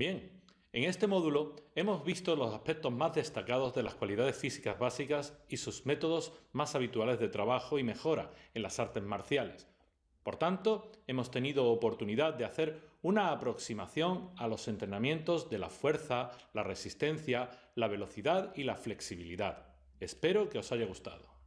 Bien, en este módulo hemos visto los aspectos más destacados de las cualidades físicas básicas y sus métodos más habituales de trabajo y mejora en las artes marciales. Por tanto, hemos tenido oportunidad de hacer una aproximación a los entrenamientos de la fuerza, la resistencia, la velocidad y la flexibilidad. Espero que os haya gustado.